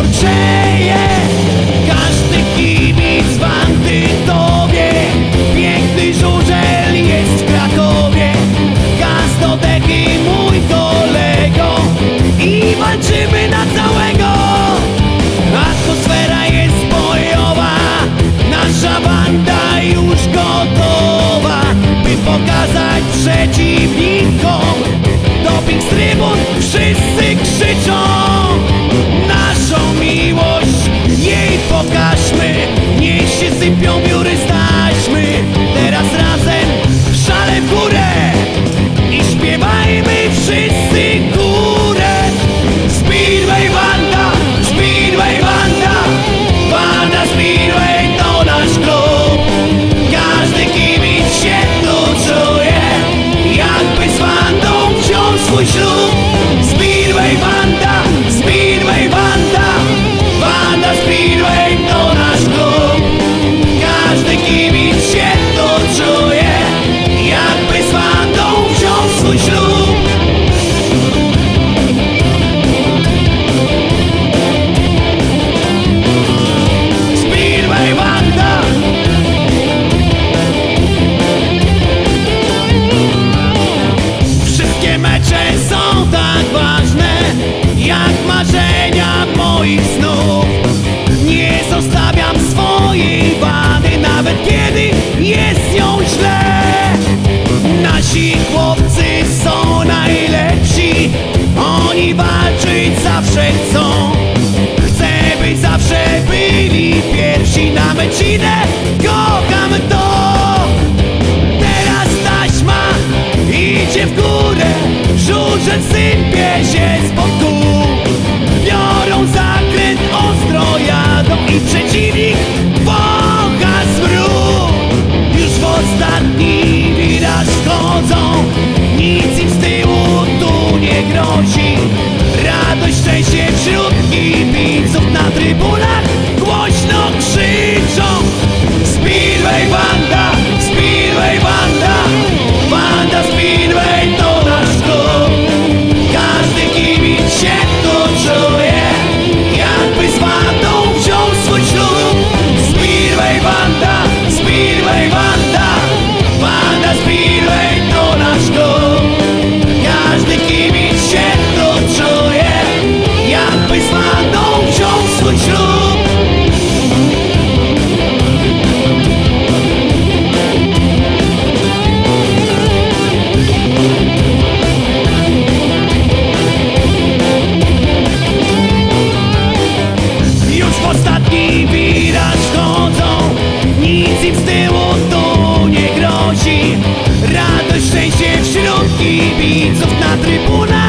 gorczeje Każdy kibic w Antytowie. Piękny żużel jest w Krakowie. Gaz do deki mój kolego. I walczymy na całego swojej wady Nawet kiedy jest nią źle. Nasi chłopcy są najlepsi Oni walczyć zawsze chcą. Chcę być zawsze byli pierwsi Nawet ci się wśród kibiców na trybunach.